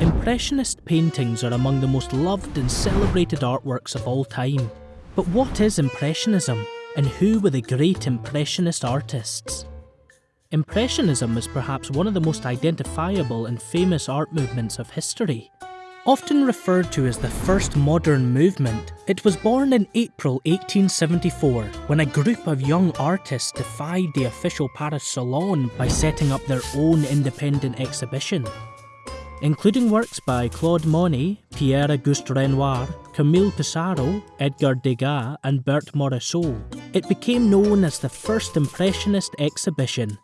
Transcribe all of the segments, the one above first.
Impressionist paintings are among the most loved and celebrated artworks of all time. But what is Impressionism, and who were the great Impressionist artists? Impressionism is perhaps one of the most identifiable and famous art movements of history. Often referred to as the first modern movement, it was born in April 1874 when a group of young artists defied the official Paris Salon by setting up their own independent exhibition. Including works by Claude Monet, Pierre-Auguste Renoir, Camille Pissarro, Edgar Degas and Berthe Morisot, it became known as the first Impressionist exhibition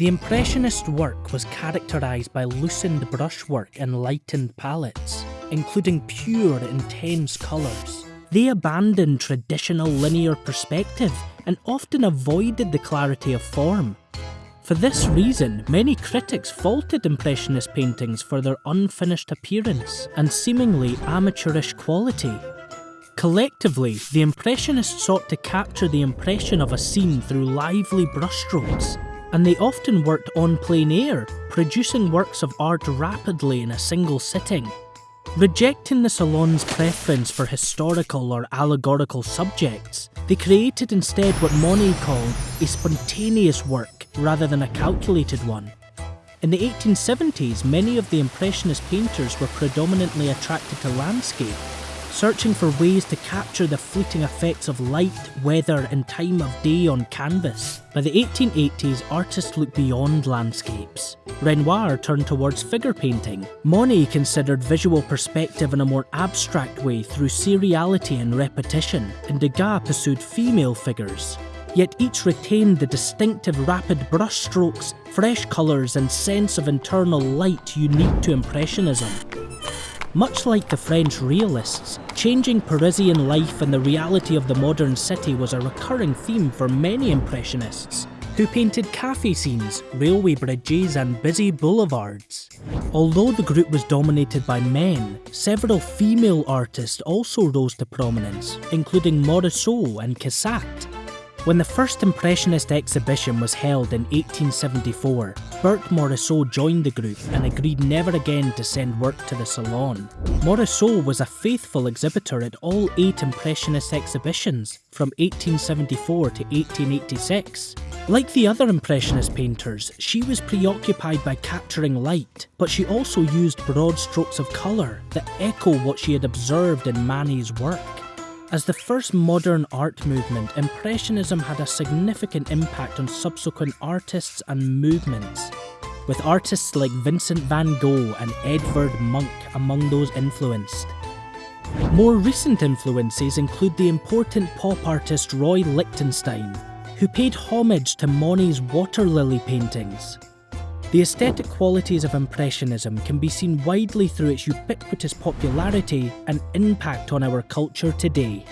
the Impressionist work was characterised by loosened brushwork and lightened palettes, including pure, intense colours. They abandoned traditional linear perspective and often avoided the clarity of form. For this reason, many critics faulted Impressionist paintings for their unfinished appearance and seemingly amateurish quality. Collectively, the Impressionists sought to capture the impression of a scene through lively brushstrokes and they often worked on plein air, producing works of art rapidly in a single sitting. Rejecting the Salon's preference for historical or allegorical subjects, they created instead what Monet called a spontaneous work rather than a calculated one. In the 1870s, many of the Impressionist painters were predominantly attracted to landscape, searching for ways to capture the fleeting effects of light, weather and time of day on canvas. By the 1880s, artists looked beyond landscapes. Renoir turned towards figure painting. Monet considered visual perspective in a more abstract way through seriality and repetition, and Degas pursued female figures. Yet each retained the distinctive rapid brushstrokes, fresh colours and sense of internal light unique to Impressionism. Much like the French realists, changing Parisian life and the reality of the modern city was a recurring theme for many Impressionists, who painted cafe scenes, railway bridges and busy boulevards. Although the group was dominated by men, several female artists also rose to prominence, including Morisot and Cassatt, when the first Impressionist exhibition was held in 1874, Berthe Morisot joined the group and agreed never again to send work to the Salon. Morisot was a faithful exhibitor at all eight Impressionist exhibitions from 1874 to 1886. Like the other Impressionist painters, she was preoccupied by capturing light, but she also used broad strokes of colour that echo what she had observed in Manet's work. As the first modern art movement, Impressionism had a significant impact on subsequent artists and movements, with artists like Vincent van Gogh and Edvard Munch among those influenced. More recent influences include the important pop artist Roy Lichtenstein, who paid homage to Monet's water lily paintings, the aesthetic qualities of Impressionism can be seen widely through its ubiquitous popularity and impact on our culture today.